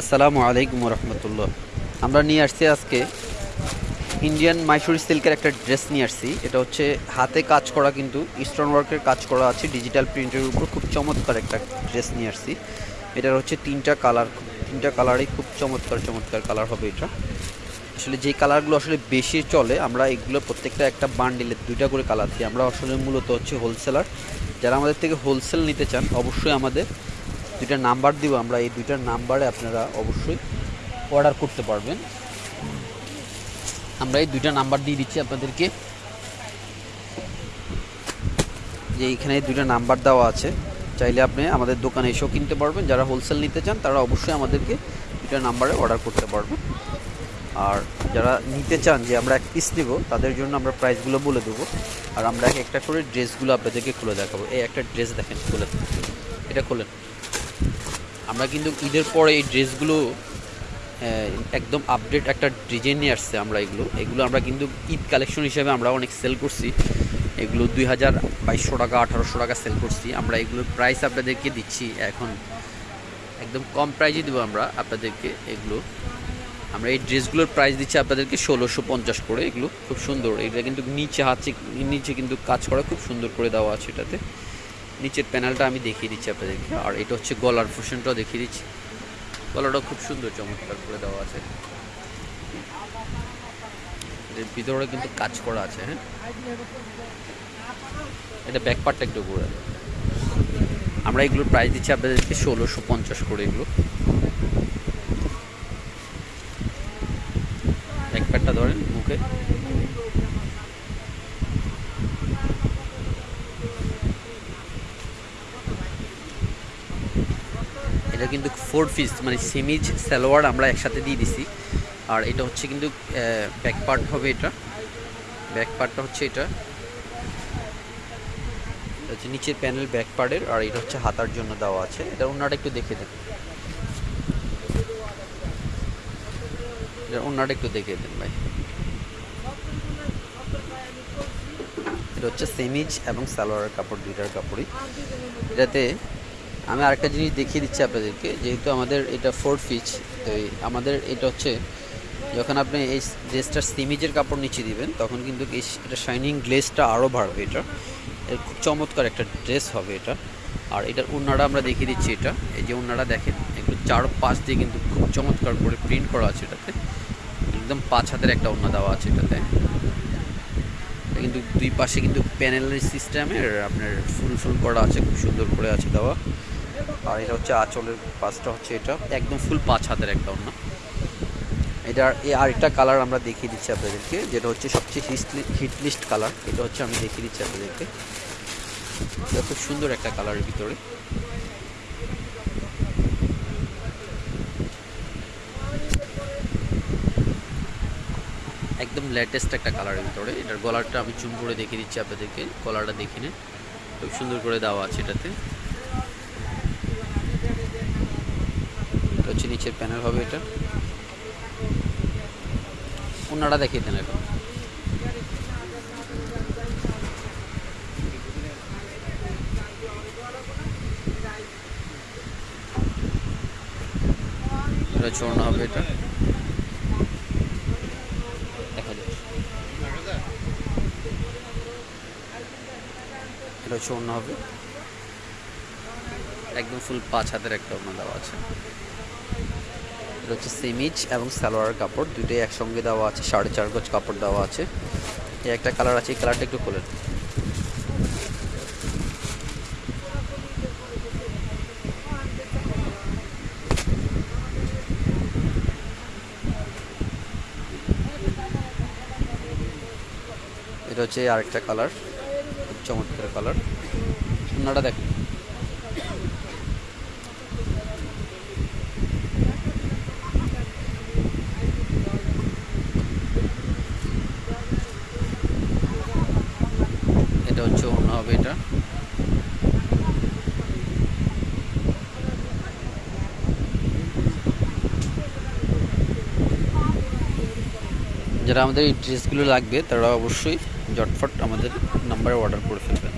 আসসালামু আলাইকুম রহমতুল্লাহ আমরা নিয়ে আসছি আজকে ইন্ডিয়ান মাইসুরি সিল্কের একটা ড্রেস নিয়ে আসছি। এটা হচ্ছে হাতে কাজ করা কিন্তু স্টোন ওয়ার্কের কাজ করা আছে। ডিজিটাল প্রিন্টের উপর খুব চমৎকার একটা ড্রেস নিয়ে আসছি। এটার হচ্ছে তিনটা কালার তিনটা কালারই খুব চমৎকার চমৎকার কালার হবে এটা। আসলে যে কালারগুলো আসলে বেশি চলে, আমরা এগুলো প্রত্যেকটা একটা বান্ডিলে দুইটা করে কালার দিই। আমরা আসলে মূলত হচ্ছে হোলসেলার যারা আমাদের থেকে হোলসেল নিতে চান, অবশ্যই আমাদের দুইটা নাম্বার দিব, আমরা এই দুইটা নাম্বারে আপনারা অবশ্যই অর্ডার করতে পারবেন। আমরা এই দুইটা নাম্বার দিয়ে দিচ্ছি আপনাদেরকে। যে এইখানে দুইটা নাম্বার দেওয়া আছে, চাইলে আপনি আমাদের দোকানে এসেও কিনতে পারবেন। যারা হোলসেল নিতে চান, তারা অবশ্যই আমাদেরকে দুইটা নাম্বারে অর্ডার করতে পারবেন। আর যারা নিতে চান যে আমরা এক পিস নেব তাদের জন্য আমরা প্রাইসগুলো বলে দেবো। আর আমরা এক একটা করে ড্রেসগুলো আপনাদেরকে খুলে দেখাবো। এই একটা ড্রেস দেখেন, খুলে। এটা খোলেন। আমরা কিন্তু ঈদের পরে এই ড্রেসগুলো একদম আপডেট একটা ডিজাইন নিয়ে আসছে আমরা এগুলো। এগুলো আমরা কিন্তু ঈদ কালেকশন হিসেবে আমরা অনেক সেল করছি। এগুলো দুই হাজার বাইশশো টাকা, আঠারোশো টাকা সেল করছি। আমরা এগুলোর প্রাইস আপনাদেরকে দিচ্ছি। এখন একদম কম প্রাইজে দেবো আমরা আপনাদেরকে এগুলো। আমরা এই ড্রেসগুলোর প্রাইস দিচ্ছি আপনাদেরকে ষোলোশো পঞ্চাশ করে এগুলো। খুব সুন্দর। এটা কিন্তু নিচে হাতে, নিচে কিন্তু কাজ করা খুব সুন্দর করে দেওয়া আছে এটাতে। নিচের প্যানেলটা আমি দেখিয়ে দিচ্ছি আপনাদেরকে। আর এটা হচ্ছে গলার পোর্শনটাও দেখিয়ে দিচ্ছি। গলাটাও খুব সুন্দর চমৎকার করে দেওয়া আছে। ভিতরে কিন্তু কাজ করা আছে হ্যাঁ? এটা ব্যাক পার্টটা একটু ঘুরে আমরা এগুলোর প্রাইস দিচ্ছি আপনাদেরকে ষোলোশো পঞ্চাশ করে এগুলো। ব্যাক পার্টটা ধরেন মুখে এটা কিন্তু ফোর পিস মানে সেমিজ, সালোয়ার আমরা একসাথে দিয়ে দিছি। আর এটা হচ্ছে কিন্তু ব্যাক পার্ট হবে এটা। ব্যাক পার্টটা হচ্ছে এটা। হচ্ছে নিচের প্যানেল ব্যাক পার্টের, আর এটা হচ্ছে হাতার জন্য দেওয়া আছে। এটা অন্যটা একটু দেখে দেন। অন্যটা একটু দেখে দেন ভাই। এটা হচ্ছে সেমিজ এবং সালোয়ারের কাপড়, দুইটার কাপড়ই। এটাতে আমি আরেকটা জিনিস দেখিয়ে দিচ্ছি আপনাদেরকে, যেহেতু আমাদের এটা ফোর পিচ তো আমাদের এটা হচ্ছে যখন আপনি এই ড্রেসটার সিমিজের কাপড় নিচে দিবেন, তখন কিন্তু এটা শাইনিং গ্লেসটা আরও বাড়বে এটা। এর খুব চমৎকার একটা ড্রেস হবে এটা। আর এটার উন্নাটা আমরা দেখিয়ে দিচ্ছি এটা। এই যে উন্নাটা দেখেন, একটু চার পাঁচ দিয়ে কিন্তু খুব চমৎকার করে প্রিন্ট করা আছে এটাতে। একদম পাঁচ হাতের একটা উন্না দেওয়া আছে এটাতে। কিন্তু দুই পাশে কিন্তু প্যানেলের সিস্টেমের আপনার ফুল ফুল করা আছে, খুব সুন্দর করে আছে দেওয়া। আর এটা হচ্ছে আঁচলের পাঁচটা হচ্ছে এটা। একদম ফুল পাঁচ হাতের একটা অন্য এটার এই আরেকটা কালার আমরা দেখিয়ে দিচ্ছি আপনাদেরকে যেটা হচ্ছে সবচেয়ে হিট লিস্ট কালার এটা হচ্ছে আমি দেখিয়ে দিচ্ছি আপনাদেরকে। এটা খুব সুন্দর একটা কালারের ভিতরে। একদম লেটেস্ট একটা কালারের ভিতরে। এটার গলারটা আমি চুম করে দেখিয়ে দিচ্ছি আপনাদেরকে। গলারটা দেখে খুব সুন্দর করে দেওয়া আছে এটাতে। হচ্ছে নিচের প্যানেল হবে এটা। ওনারা দেখিয়ে দেন এখন। এটা চড়ানো হবে এটা। দেখা যাচ্ছে এটা চড়ানো হবে। একদম ফুল পাঁচ হাতের একটা ওনা দেওয়া আছে। এটা হচ্ছে সেমিজ এবং সালোয়ার কাপড়। দুটোই একসঙ্গে দেওয়া আছে, সাড়ে চার গজ কাপড় দেওয়া আছে। এই একটা কালার আছে, এই কালারটা একটু খোলেন এটা হচ্ছে আরেকটা কালার চমৎকার কালার। ওনাটা দেখেন। হচ্ছে অন্য হবে এটা। যারা আমাদের এই ড্রেসগুলো লাগবে, তারা অবশ্যই জটফট আমাদের নাম্বারে অর্ডার করে ফেলবেন।